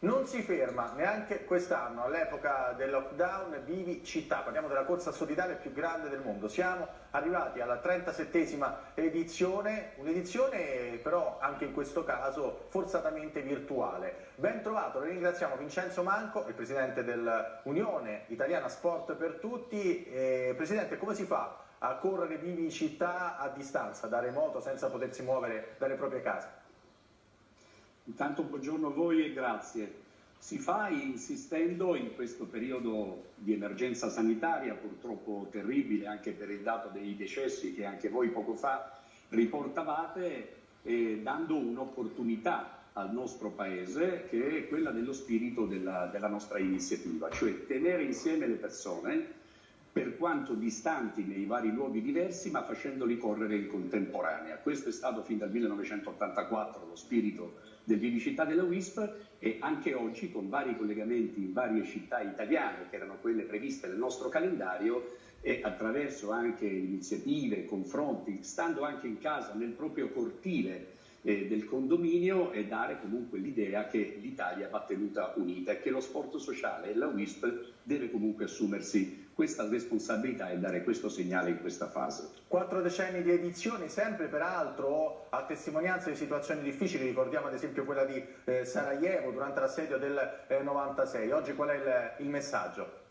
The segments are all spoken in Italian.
Non si ferma neanche quest'anno, all'epoca del lockdown, vivi città, parliamo della corsa solidale più grande del mondo. Siamo arrivati alla 37esima edizione, un'edizione però anche in questo caso forzatamente virtuale. Ben trovato, ringraziamo Vincenzo Manco, il presidente dell'Unione Italiana Sport per Tutti. Eh, presidente, come si fa a correre vivi città a distanza, da remoto, senza potersi muovere dalle proprie case? Intanto buongiorno a voi e grazie. Si fa insistendo in questo periodo di emergenza sanitaria, purtroppo terribile anche per il dato dei decessi che anche voi poco fa riportavate, eh, dando un'opportunità al nostro Paese che è quella dello spirito della, della nostra iniziativa, cioè tenere insieme le persone per quanto distanti nei vari luoghi diversi, ma facendoli correre in contemporanea. Questo è stato fin dal 1984 lo spirito del Vivicità della WISP e anche oggi con vari collegamenti in varie città italiane che erano quelle previste nel nostro calendario e attraverso anche iniziative, confronti, stando anche in casa nel proprio cortile eh, del condominio e dare comunque l'idea che l'Italia va tenuta unita e che lo sport sociale e la WISP deve comunque assumersi questa responsabilità e dare questo segnale in questa fase. Quattro decenni di edizioni, sempre peraltro a testimonianza di situazioni difficili, ricordiamo ad esempio quella di eh, Sarajevo durante l'assedio del eh, 96. Oggi qual è il, il messaggio?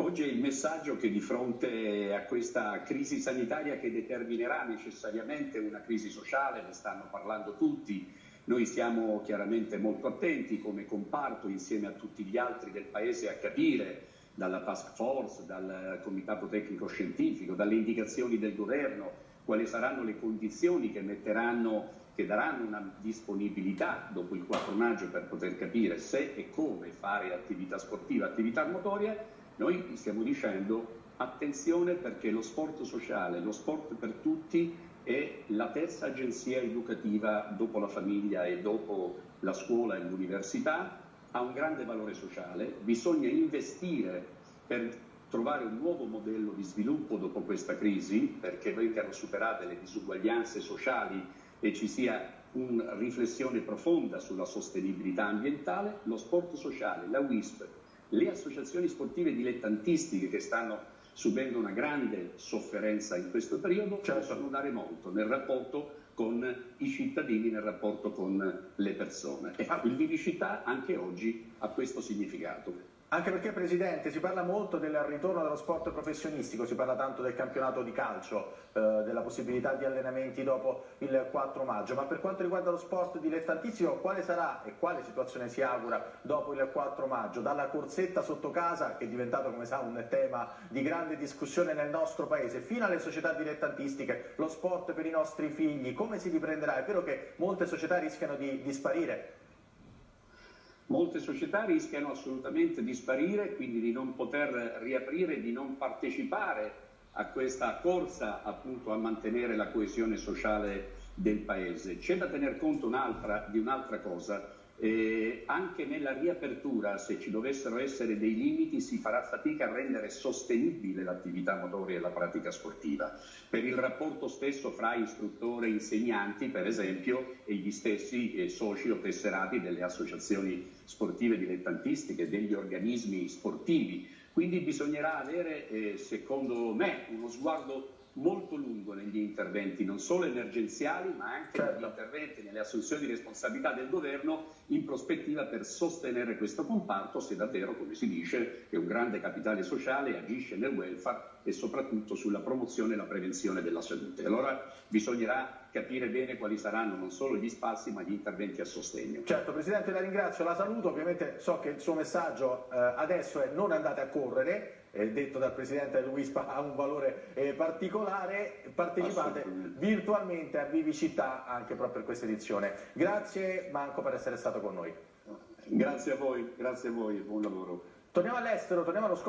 Oggi è il messaggio che di fronte a questa crisi sanitaria che determinerà necessariamente una crisi sociale, ne stanno parlando tutti, noi stiamo chiaramente molto attenti come comparto insieme a tutti gli altri del Paese a capire dalla task force, dal comitato tecnico scientifico, dalle indicazioni del governo, quali saranno le condizioni che metteranno che daranno una disponibilità dopo il 4 maggio per poter capire se e come fare attività sportiva, attività motoria, noi stiamo dicendo attenzione perché lo sport sociale, lo sport per tutti è la terza agenzia educativa dopo la famiglia e dopo la scuola e l'università, ha un grande valore sociale, bisogna investire per trovare un nuovo modello di sviluppo dopo questa crisi, perché vengano superate le disuguaglianze sociali e ci sia una riflessione profonda sulla sostenibilità ambientale, lo sport sociale, la WISP, le associazioni sportive dilettantistiche che stanno subendo una grande sofferenza in questo periodo certo. possono dare molto nel rapporto con i cittadini, nel rapporto con le persone. E il Vivicità anche oggi ha questo significato. Anche perché, Presidente, si parla molto del ritorno dello sport professionistico, si parla tanto del campionato di calcio, eh, della possibilità di allenamenti dopo il 4 maggio, ma per quanto riguarda lo sport dilettantistico, quale sarà e quale situazione si augura dopo il 4 maggio? Dalla corsetta sotto casa, che è diventato, come sa, un tema di grande discussione nel nostro Paese, fino alle società dilettantistiche, lo sport per i nostri figli, come si riprenderà? È vero che molte società rischiano di, di sparire, Molte società rischiano assolutamente di sparire, quindi di non poter riaprire, di non partecipare a questa corsa appunto a mantenere la coesione sociale del Paese. C'è da tener conto un di un'altra cosa, eh, anche nella riapertura, se ci dovessero essere dei limiti, si farà fatica a rendere sostenibile l'attività motoria e la pratica sportiva. Per il rapporto stesso fra istruttore e insegnanti, per esempio, e gli stessi eh, soci o tesserati delle associazioni sportive dilettantistiche, degli organismi sportivi. Quindi bisognerà avere, eh, secondo me, uno sguardo molto lungo negli interventi, non solo emergenziali, ma anche certo. negli interventi, nelle assunzioni di responsabilità del governo in prospettiva per sostenere questo comparto se davvero, come si dice, è un grande capitale sociale, agisce nel welfare e soprattutto sulla promozione e la prevenzione della salute. Allora bisognerà capire bene quali saranno non solo gli spazi ma gli interventi a sostegno. Certo, Presidente la ringrazio, la saluto, ovviamente so che il suo messaggio eh, adesso è non andate a correre, eh, detto dal Presidente dell'UISPA ha un valore eh, particolare, partecipate virtualmente a Vivicità anche proprio per questa edizione. Grazie Manco per essere stato con noi. Grazie a voi, grazie a voi, buon lavoro. Torniamo all'estero, torniamo allo scontro.